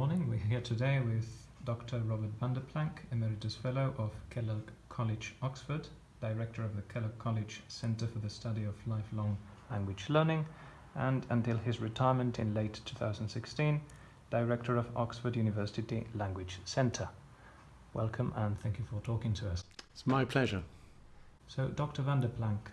morning. We're here today with Dr. Robert Vanderplank, Emeritus Fellow of Kellogg College, Oxford, Director of the Kellogg College Centre for the Study of Lifelong Language Learning, and until his retirement in late 2016, Director of Oxford University Language Centre. Welcome and thank you for talking to us. It's my pleasure. So, Dr. Vanderplank,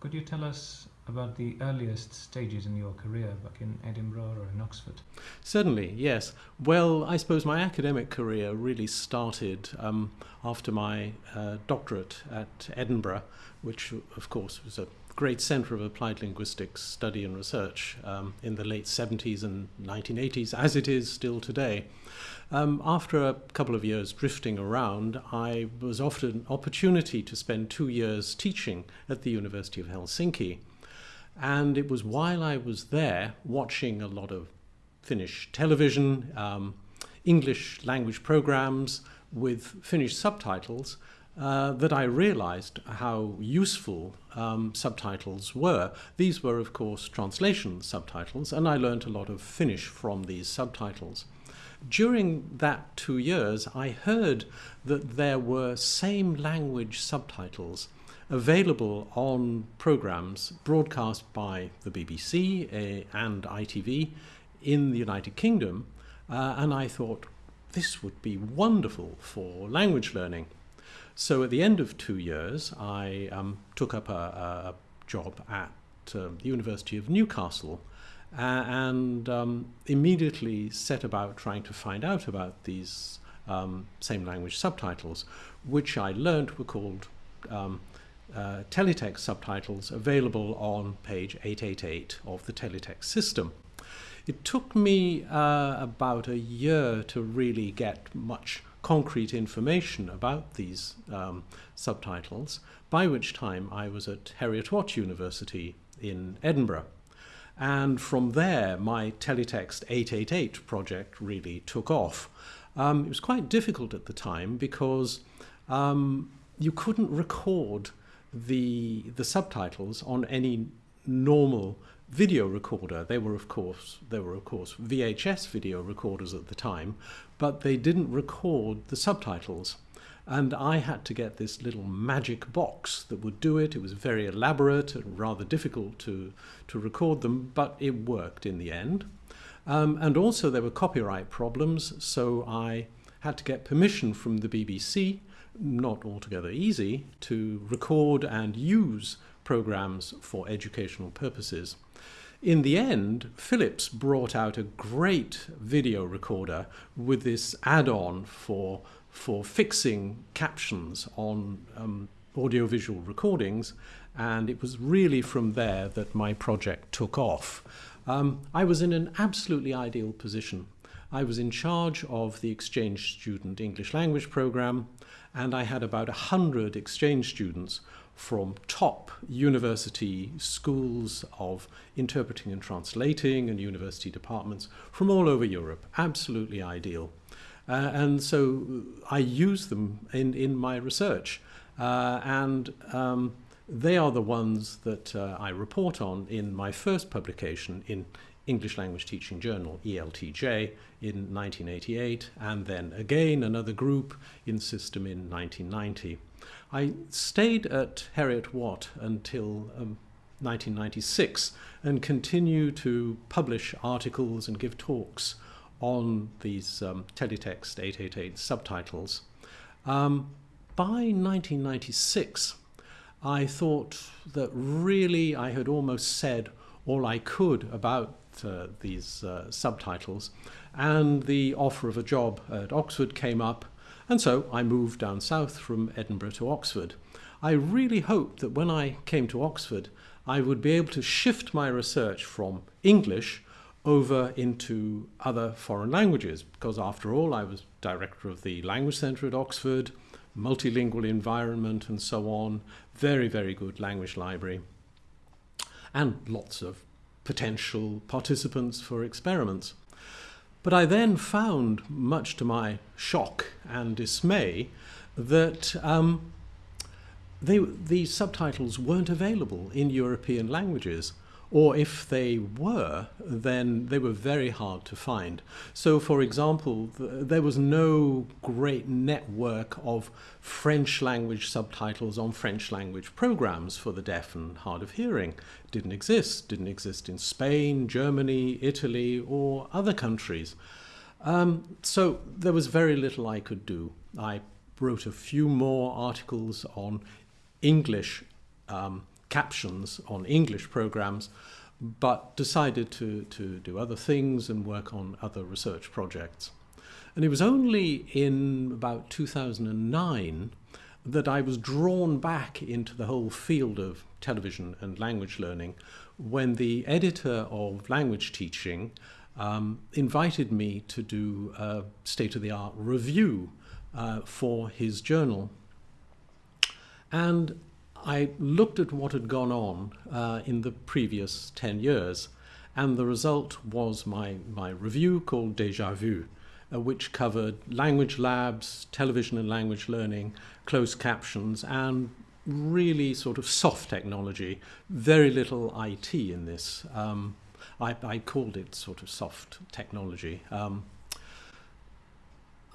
could you tell us about the earliest stages in your career back in Edinburgh or in Oxford? Certainly, yes. Well, I suppose my academic career really started um, after my uh, doctorate at Edinburgh, which, of course, was a great centre of applied linguistics study and research um, in the late 70s and 1980s, as it is still today. Um, after a couple of years drifting around, I was offered an opportunity to spend two years teaching at the University of Helsinki. And it was while I was there watching a lot of Finnish television, um, English language programs with Finnish subtitles uh, that I realized how useful um, subtitles were. These were, of course, translation subtitles, and I learned a lot of Finnish from these subtitles. During that two years, I heard that there were same language subtitles available on programs broadcast by the BBC uh, and ITV in the United Kingdom, uh, and I thought this would be wonderful for language learning. So at the end of two years, I um, took up a, a job at um, the University of Newcastle and um, immediately set about trying to find out about these um, same language subtitles, which I learned were called um, uh, teletext subtitles available on page 888 of the teletext system. It took me uh, about a year to really get much concrete information about these um, subtitles, by which time I was at Heriot Watt University in Edinburgh. And from there, my Teletext 888 project really took off. Um, it was quite difficult at the time because um, you couldn't record the, the subtitles on any normal video recorder. They were, of course, they were of course VHS video recorders at the time, but they didn't record the subtitles. And I had to get this little magic box that would do it. It was very elaborate and rather difficult to, to record them, but it worked in the end. Um, and also there were copyright problems, so I had to get permission from the BBC, not altogether easy, to record and use programs for educational purposes. In the end, Philips brought out a great video recorder with this add-on for, for fixing captions on um, audiovisual recordings, and it was really from there that my project took off. Um, I was in an absolutely ideal position. I was in charge of the exchange student English language program, and I had about 100 exchange students from top university schools of interpreting and translating and university departments from all over Europe. Absolutely ideal. Uh, and so I use them in, in my research. Uh, and um, they are the ones that uh, I report on in my first publication in English Language Teaching Journal, ELTJ, in 1988, and then again another group in System in 1990. I stayed at Heriot Watt until um, 1996 and continue to publish articles and give talks on these um, teletext 888 subtitles. Um, by 1996, I thought that really I had almost said all I could about uh, these uh, subtitles, and the offer of a job at Oxford came up and so I moved down south from Edinburgh to Oxford. I really hoped that when I came to Oxford, I would be able to shift my research from English over into other foreign languages, because after all, I was director of the Language Centre at Oxford, multilingual environment, and so on. Very, very good language library. And lots of potential participants for experiments. But I then found, much to my shock and dismay, that um, they, these subtitles weren't available in European languages. Or if they were, then they were very hard to find. So, for example, th- there was no great network of French language subtitles on French language programs for the deaf and hard of hearing. Didn't exist. Didn't exist in Spain, Germany, Italy, or other countries. Um, so there was very little I could do. I wrote a few more articles on English um, captions on English programs, but decided to, to do other things and work on other research projects. And it was only in about 2009 that I was drawn back into the whole field of television and language learning when the editor of language teaching um, invited me to do a state of the art review uh, for his journal. And I looked at what had gone on uh, in the previous 10 years, and the result was my, my review called Deja Vu, uh, which covered language labs, television and language learning, closed captions, and really sort of soft technology, very little IT in this. Um, I, I, called it sort of soft technology. Um,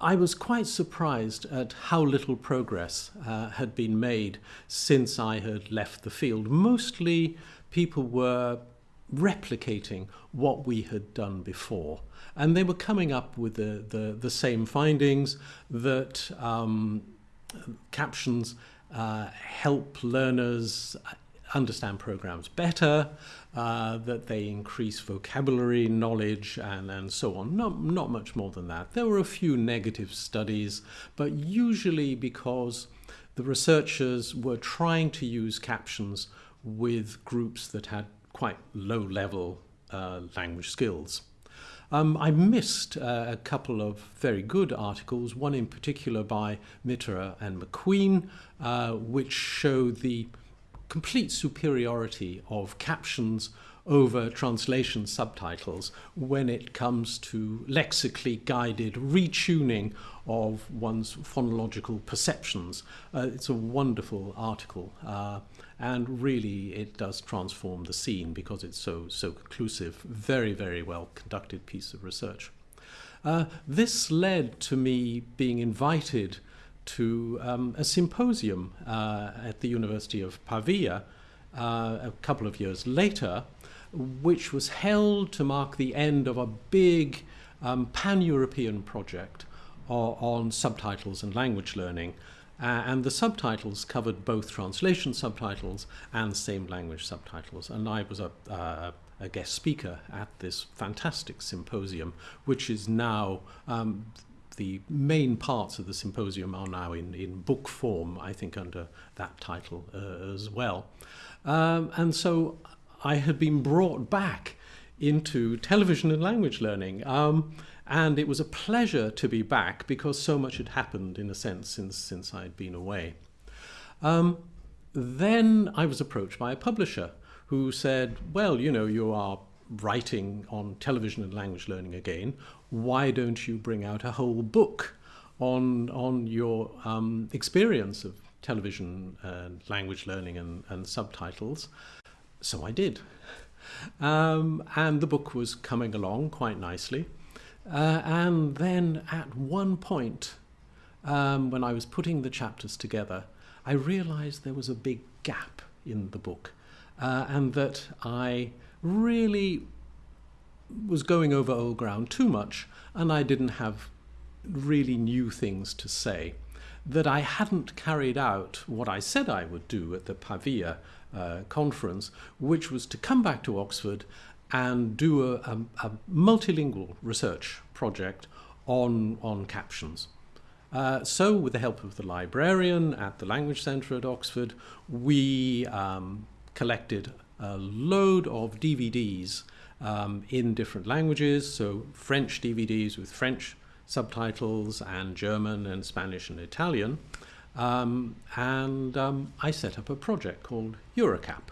I was quite surprised at how little progress uh, had been made since I had left the field. Mostly people were replicating what we had done before. And they were coming up with the, the, the same findings that um, captions uh, help learners understand programs better, uh, that they increase vocabulary, knowledge, and, and so on. Not, not much more than that. There were a few negative studies, but usually because the researchers were trying to use captions with groups that had quite low level uh, language skills. Um, I missed uh, a couple of very good articles, one in particular by Mitterer and McQueen, uh, which show the complete superiority of captions over translation subtitles when it comes to lexically guided retuning of one's phonological perceptions. Uh, it's a wonderful article, uh, and really it does transform the scene because it's so so conclusive. Very very well conducted piece of research. Uh, this led to me being invited to um, a symposium uh, at the University of Pavia uh, a couple of years later, which was held to mark the end of a big um, pan European project on, on subtitles and language learning. Uh, and the subtitles covered both translation subtitles and same language subtitles. And I was a, uh, a guest speaker at this fantastic symposium, which is now um, the main parts of the symposium are now in, in book form, I think, under that title uh, as well. Um, and so I had been brought back into television and language learning. Um, and it was a pleasure to be back because so much had happened, in a sense, since, since I'd been away. Um, then I was approached by a publisher who said, Well, you know, you are writing on television and language learning again, why don't you bring out a whole book on, on your um, experience of television and language learning and, and subtitles? So I did. Um, and the book was coming along quite nicely. Uh, and then at one point, um, when I was putting the chapters together, I realized there was a big gap in the book uh, and that I really was going over old ground too much, and I didn't have really new things to say. That I hadn't carried out what I said I would do at the Pavia uh, conference, which was to come back to Oxford and do a, a, a multilingual research project on, on captions. Uh, so, with the help of the librarian at the Language Centre at Oxford, we um, collected a load of DVDs um, in different languages. So French DVDs with French subtitles and German and Spanish and Italian. Um, and um, I set up a project called Eurocap,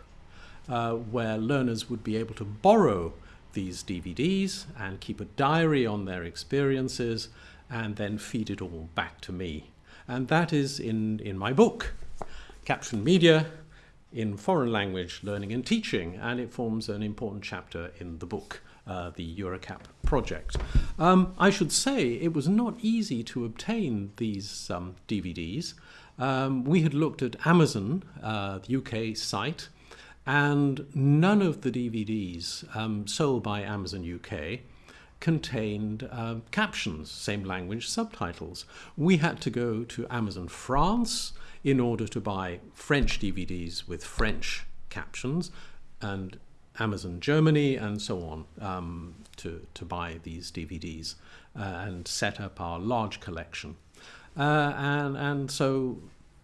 uh, where learners would be able to borrow these DVDs and keep a diary on their experiences and then feed it all back to me. And that is in, in my book, Caption Media, in foreign language learning and teaching, and it forms an important chapter in the book. Uh, the EuroCap project. Um, I should say it was not easy to obtain these um, DVDs. Um, we had looked at Amazon, uh, the UK site, and none of the DVDs um, sold by Amazon UK contained uh, captions, same language subtitles. We had to go to Amazon France in order to buy French DVDs with French captions, and Amazon Germany and so on um, to, to buy these DVDs uh, and set up our large collection. Uh, and, and so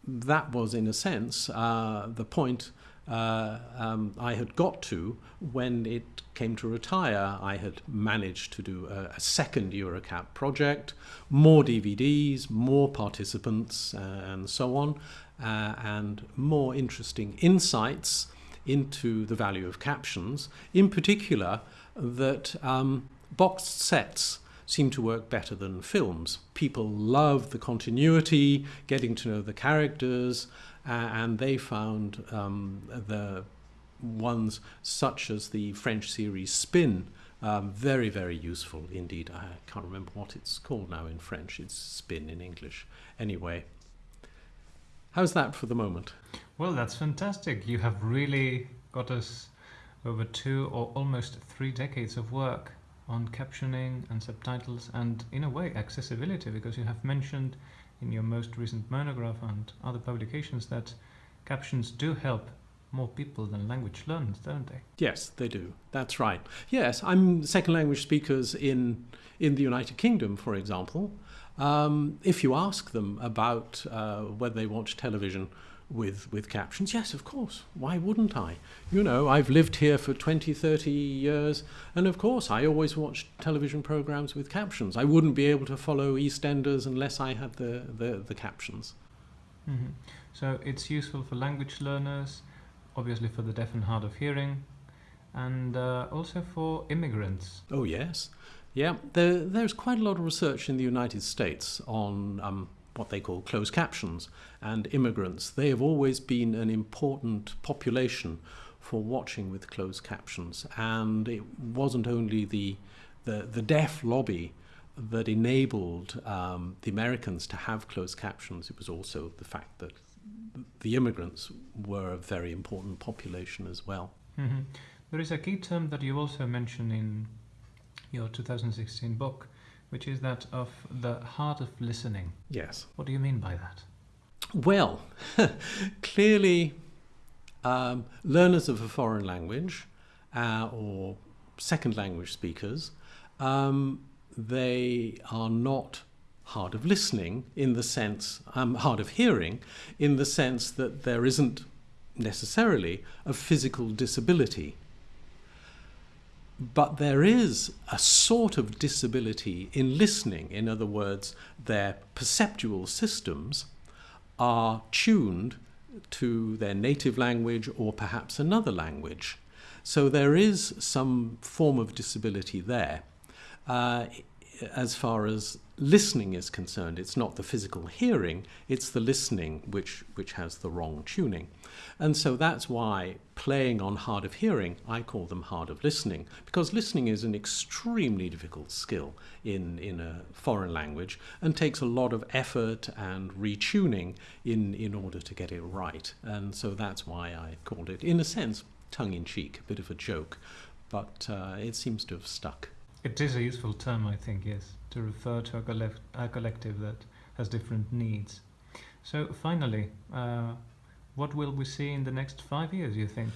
that was, in a sense, uh, the point uh, um, I had got to when it came to retire. I had managed to do a, a second EuroCap project, more DVDs, more participants, uh, and so on, uh, and more interesting insights into the value of captions, in particular that um, boxed sets seem to work better than films. People love the continuity, getting to know the characters, uh, and they found um, the ones such as the French series Spin um, very, very useful indeed. I can't remember what it's called now in French. It's Spin in English. Anyway, how's that for the moment? Well, that's fantastic. You have really got us over two or almost three decades of work on captioning and subtitles and, in a way, accessibility because you have mentioned in your most recent monograph and other publications that captions do help more people than language learners, don't they? Yes, they do. That's right. Yes, I'm second language speakers in in the United Kingdom, for example. Um, if you ask them about uh, whether they watch television with, with captions, yes, of course. Why wouldn't I? You know, I've lived here for 20, 30 years, and of course, I always watch television programs with captions. I wouldn't be able to follow EastEnders unless I had the, the, the captions. Mm-hmm. So it's useful for language learners, obviously for the deaf and hard of hearing, and uh, also for immigrants. Oh, yes. Yeah, there, there's quite a lot of research in the United States on um, what they call closed captions and immigrants. They have always been an important population for watching with closed captions, and it wasn't only the the, the deaf lobby that enabled um, the Americans to have closed captions. It was also the fact that the immigrants were a very important population as well. Mm-hmm. There is a key term that you also mention in your 2016 book, which is that of the hard of listening. Yes. What do you mean by that? Well, clearly, um, learners of a foreign language uh, or second language speakers, um, they are not hard of listening in the sense, um, hard of hearing, in the sense that there isn't necessarily a physical disability but there is a sort of disability in listening. In other words, their perceptual systems are tuned to their native language or perhaps another language. So there is some form of disability there. Uh, as far as listening is concerned, it's not the physical hearing, it's the listening which, which has the wrong tuning. And so that's why playing on hard of hearing, I call them hard of listening, because listening is an extremely difficult skill in, in a foreign language and takes a lot of effort and retuning in, in order to get it right. And so that's why I called it, in a sense, tongue in cheek, a bit of a joke, but uh, it seems to have stuck. It is a useful term, I think, yes, to refer to a, collect- a collective that has different needs. So, finally, uh, what will we see in the next five years, you think?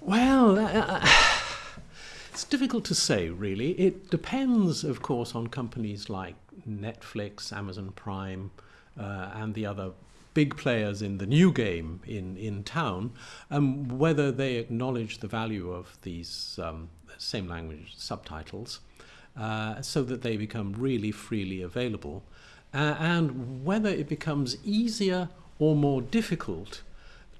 Well, uh, uh it's difficult to say, really. It depends, of course, on companies like Netflix, Amazon Prime, uh, and the other big players in the new game in, in town, um, whether they acknowledge the value of these um, same language subtitles uh, so that they become really freely available, uh, and whether it becomes easier or more difficult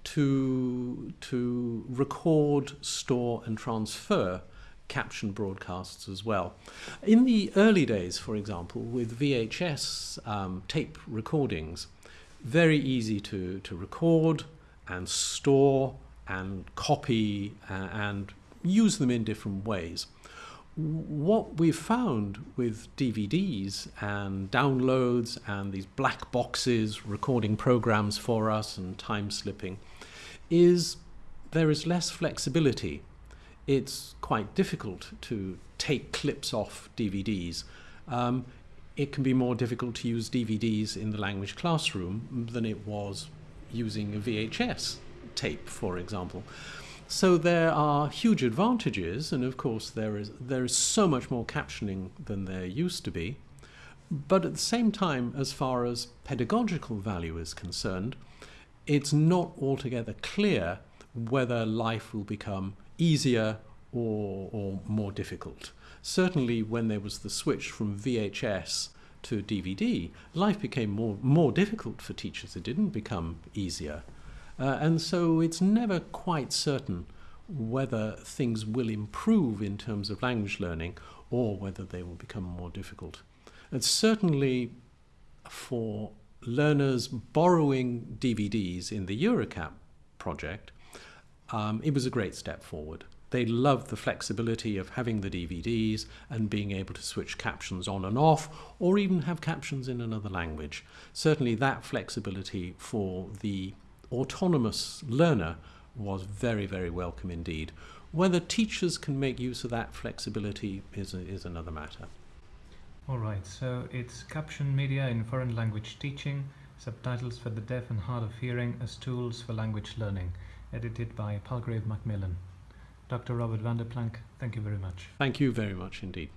to, to record, store, and transfer caption broadcasts as well. In the early days, for example, with VHS um, tape recordings, very easy to, to record and store and copy uh, and use them in different ways. What we've found with DVDs and downloads and these black boxes recording programs for us and time slipping is there is less flexibility. It's quite difficult to take clips off DVDs. Um, it can be more difficult to use DVDs in the language classroom than it was using a VHS tape, for example. So there are huge advantages, and of course there is there is so much more captioning than there used to be. But at the same time, as far as pedagogical value is concerned, it's not altogether clear whether life will become easier or, or more difficult. Certainly, when there was the switch from VHS to DVD, life became more, more difficult for teachers. It didn't become easier. Uh, and so it's never quite certain whether things will improve in terms of language learning or whether they will become more difficult. And certainly for learners borrowing DVDs in the EuroCap project, um, it was a great step forward. They loved the flexibility of having the DVDs and being able to switch captions on and off, or even have captions in another language. Certainly, that flexibility for the autonomous learner was very, very welcome indeed. Whether teachers can make use of that flexibility is, a, is another matter. All right, so it's caption media in foreign language teaching, subtitles for the deaf and hard of hearing as tools for language learning, edited by Palgrave Macmillan. Dr. Robert Vanderplank, thank you very much. Thank you very much indeed.